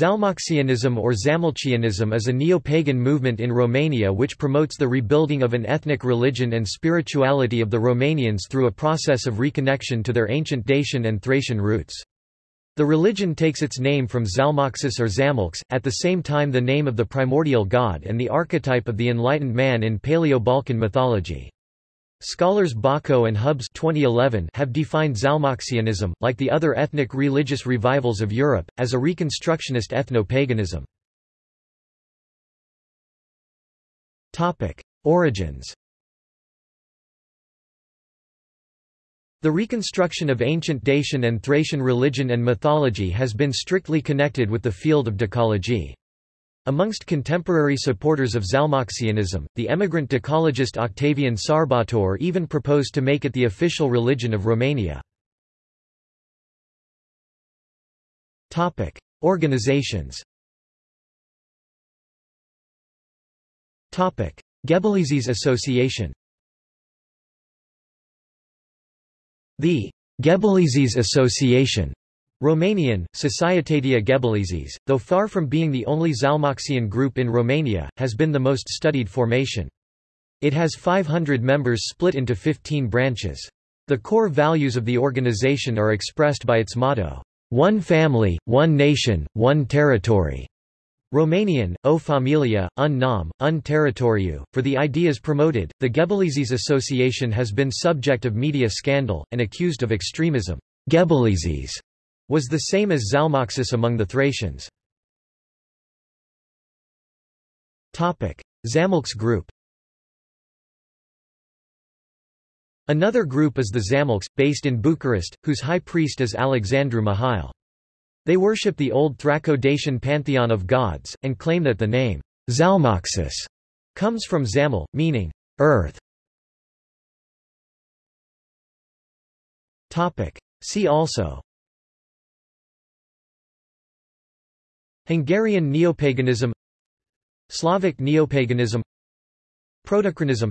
Zalmoxianism or Zamolxianism is a neo-pagan movement in Romania which promotes the rebuilding of an ethnic religion and spirituality of the Romanians through a process of reconnection to their ancient Dacian and Thracian roots. The religion takes its name from Zalmoxis or Zamolx, at the same time the name of the primordial god and the archetype of the enlightened man in Paleo-Balkan mythology. Scholars Bako and Hubbes 2011 have defined Zalmoxianism, like the other ethnic religious revivals of Europe, as a reconstructionist ethno-paganism. Origins The reconstruction of ancient Dacian and Thracian religion and mythology has been strictly connected with the field of dacology. Amongst contemporary supporters of Zalmoxianism, the emigrant dacologist Octavian Sarbator even proposed to make it the official religion of Romania. Organizations Gebeleizis Association The Gebeleizis Association Romanian, Societatea Gebeleizis, though far from being the only Zalmoxian group in Romania, has been the most studied formation. It has 500 members split into 15 branches. The core values of the organization are expressed by its motto, One family, one nation, one territory. Romanian, o familia, un nom, un territoriu. For the ideas promoted, the Gebeleizis Association has been subject of media scandal, and accused of extremism. Gebeleizis was the same as Zalmoxis among the Thracians. Zamolx group Another group is the Zamolx, based in Bucharest, whose high priest is Alexandru Mihail. They worship the old Thraco-Dacian pantheon of gods, and claim that the name Zalmoxis comes from Zamol, meaning earth. See also Hungarian neopaganism Slavic neopaganism Protochronism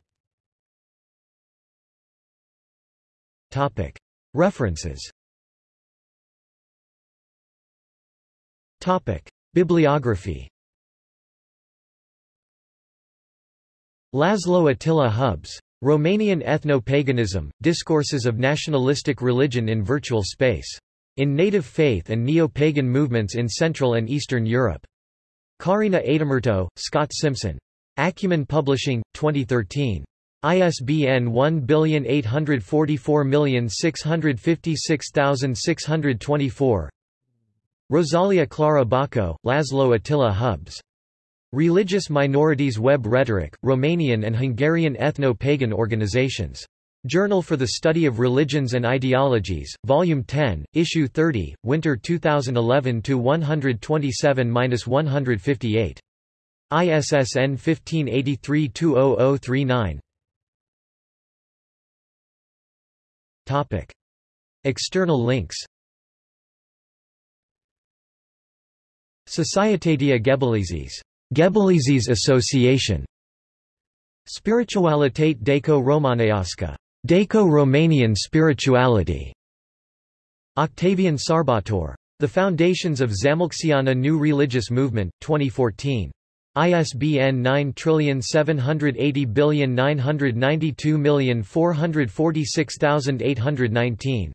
References Bibliography Laszlo Attila Hubbes. Romanian Ethno-Paganism, Discourses of Nationalistic Religion in Virtual Space. In Native Faith and Neo-Pagan Movements in Central and Eastern Europe. Karina Aitamurto, Scott Simpson. Acumen Publishing, 2013. ISBN 1844656624 Rosalia Clara Bako, Laszlo Attila Hubbes. Religious Minorities Web Rhetoric, Romanian and Hungarian Ethno-Pagan Organizations. Journal for the Study of Religions and Ideologies, Volume 10, Issue 30, Winter 2011 127-158. ISSN 1583-20039. Topic. External links Societatea Gebeleizis, Gebeleizis Association, Spiritualitate Daco-Romaneasca Daco-Romanian spirituality. Octavian Sarbator. The Foundations of Zamolxiana New Religious Movement, 2014. ISBN 9780992446819.